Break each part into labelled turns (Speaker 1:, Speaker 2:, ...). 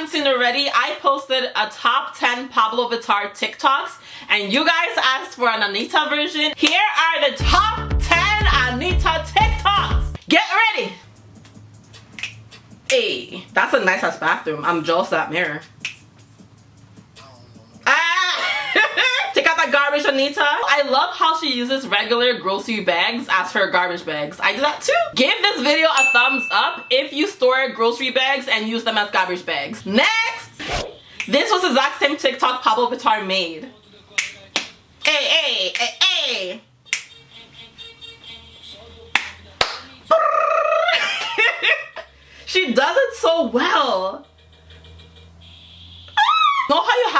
Speaker 1: haven't seen already, I posted a top 10 Pabllo Vittar TikToks and you guys asked for an Anitta version. Here are the top 10 Anitta TikToks. Get ready. Hey, that's a nice ass bathroom. I'm jealous that mirror. Ah! Take out that garbage Anitta. Love how she uses regular grocery bags as her garbage bags. I do that too. Give this video a thumbs up if you store grocery bags and use them as garbage bags. Next! This was the exact same TikTok Pabllo Vittar made. Hey, hey, hey, hey! she does it so well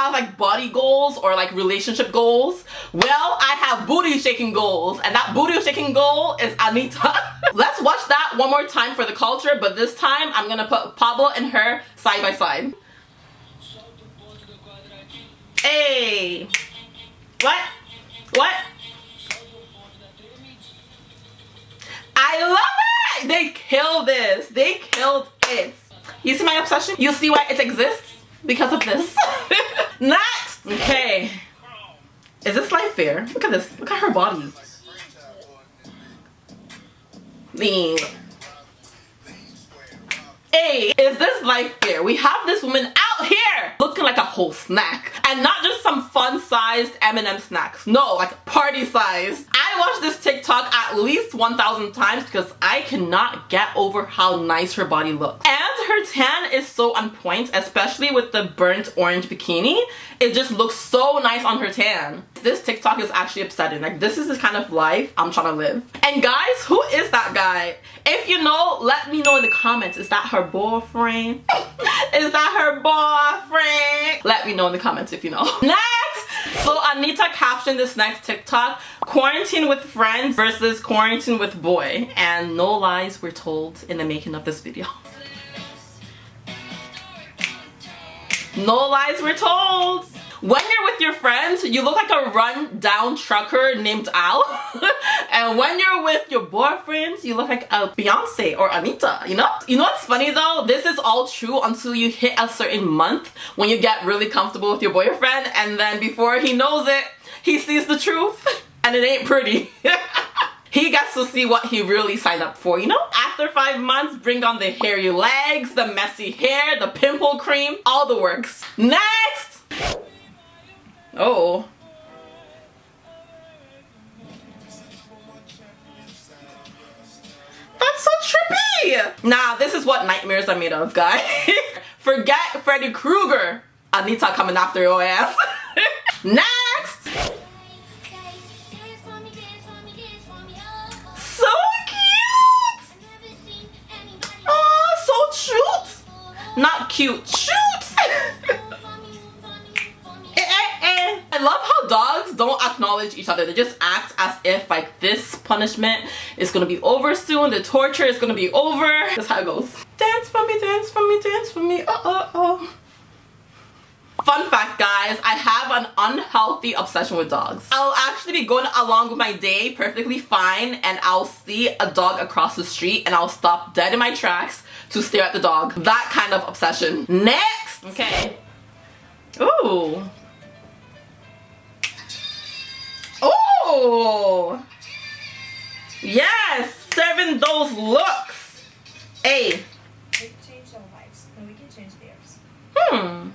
Speaker 1: have like body goals or like relationship goals? Well, I have booty shaking goals and that booty shaking goal is Anitta. Let's watch that one more time for the culture, but this time I'm gonna put Pabllo and her side by side. Hey! What? What? I love it! They killed this. They killed it. You see my obsession? You see why it exists? because of this. Next! Okay. Is this life fair? Look at this. Look at her body. Lean. Hey, is this life fair? We have this woman out here looking like a whole snack. And not just some fun-sized M&M snacks. No, like party-sized. I watched this TikTok at least 1,000 times because I cannot get over how nice her body looks. And her tan is so on point, especially with the burnt orange bikini. It just looks so nice on her tan. This TikTok is actually upsetting. Like this is the kind of life I'm trying to live. And guys, who is that guy? If you know, let me know in the comments. Is that her boyfriend? is that her boyfriend? Let me know in the comments if you know. Next! So Anitta captioned this next TikTok, quarantine with friends versus quarantine with boy. And no lies were told in the making of this video. No lies were told. When you're with your friends, you look like a run-down trucker named Al. and when you're with your boyfriends, you look like a Beyonce or Anitta, you know? You know what's funny though? This is all true until you hit a certain month when you get really comfortable with your boyfriend and then before he knows it, he sees the truth and it ain't pretty. he gets to see what he really signed up for, you know? After five months, bring on the hairy legs, the messy hair, the pimple cream, all the works. Next! Oh. That's so trippy! Nah, this is what nightmares are made of, guys. Forget Freddy Krueger. Anitta coming after your ass. Next! Not cute. Shoot! Eh, eh, eh. I love how dogs don't acknowledge each other. They just act as if like this punishment is gonna be over soon. The torture is gonna be over. That's how it goes. Dance for me, dance for me, dance for me. Uh oh oh. Fun fact guys, I have an unhealthy obsession with dogs. I'll actually be going along with my day perfectly fine and I'll see a dog across the street and I'll stop dead in my tracks to stare at the dog. That kind of obsession. Next! Okay. Ooh. Ooh! Yes! Serving those looks! Hey. Hmm.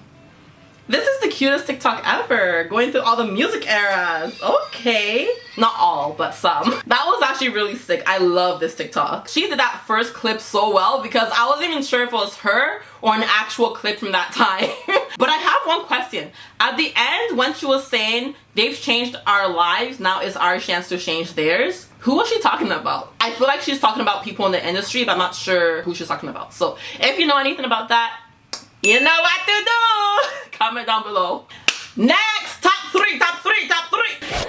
Speaker 1: This is the cutest TikTok ever, going through all the music eras. Okay. Not all, but some. That was actually really sick. I love this TikTok. She did that first clip so well because I wasn't even sure if it was her or an actual clip from that time. but I have one question. At the end, when she was saying, they've changed our lives, now is our chance to change theirs, who was she talking about? I feel like she's talking about people in the industry, but I'm not sure who she's talking about. So if you know anything about that, you know what to do. Comment down below. Next, top three, top three, top three.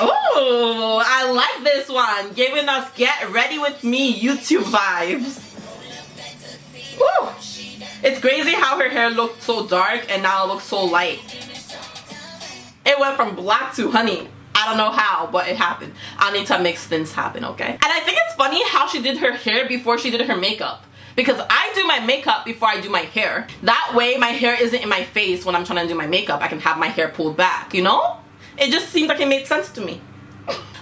Speaker 1: Oh, I like this one. Giving us get ready with me YouTube vibes. Woo. It's crazy how her hair looked so dark and now it looks so light. It went from black to honey. I don't know how, but it happened. I need to make things happen, okay? And I think it's funny how she did her hair before she did her makeup because I do my makeup before I do my hair. That way my hair isn't in my face when I'm trying to do my makeup. I can have my hair pulled back, you know? It just seems like it made sense to me.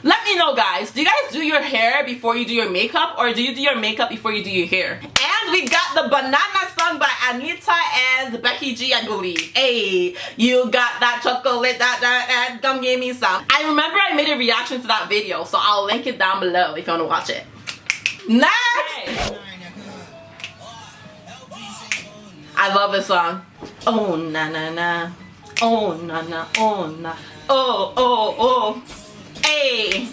Speaker 1: Let me know guys, do you guys do your hair before you do your makeup or do you do your makeup before you do your hair? And we got the Banana song by Anitta and Becky G I believe. Hey, you got that chocolate, that, that, that, come give me some. I remember I made a reaction to that video so I'll link it down below if you want to watch it. Next! I love this song. Oh na na na. Oh na na. Oh na. Oh oh oh. Hey.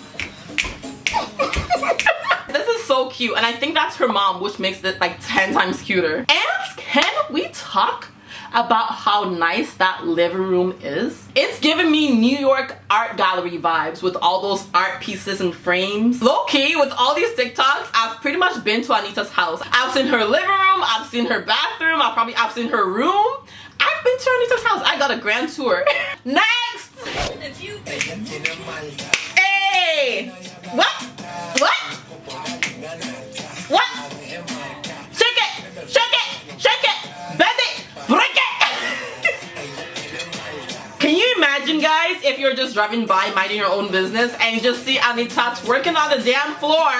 Speaker 1: this is so cute and I think that's her mom which makes it like 10 times cuter. And can we talk about how nice that living room is. It's giving me New York art gallery vibes with all those art pieces and frames. Low key, with all these TikToks, I've pretty much been to Anitta's house. I've seen her living room, I've seen her bathroom, I've probably I've seen her room. I've been to Anitta's house. I got a grand tour. Next! Hey! What? What? What? Imagine guys if you're just driving by minding your own business and you just see Anitta working on the damn floor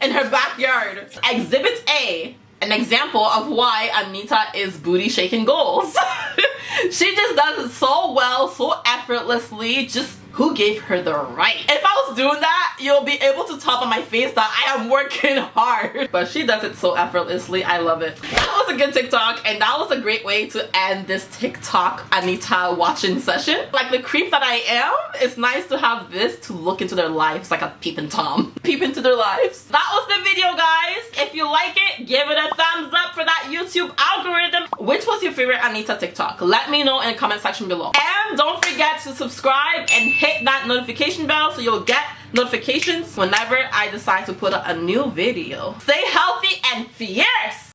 Speaker 1: in her backyard? Exhibit A an example of why Anitta is booty shaking goals. she just does it so well, so effortlessly, just who gave her the right? If I was doing that, you'll be able to tell on my face that I am working hard. But she does it so effortlessly. I love it. That was a good TikTok and that was a great way to end this TikTok Anitta watching session. Like the creep that I am, it's nice to have this to look into their lives like a peeping Tom. Peep into their lives. That was the video guys. If you like it, give it a thumbs up for that YouTube algorithm. Which was your favorite Anitta TikTok? Let me know in the comment section below. And don't forget to subscribe and hit that notification bell so you'll get notifications whenever I decide to put up a new video. Stay healthy and fierce!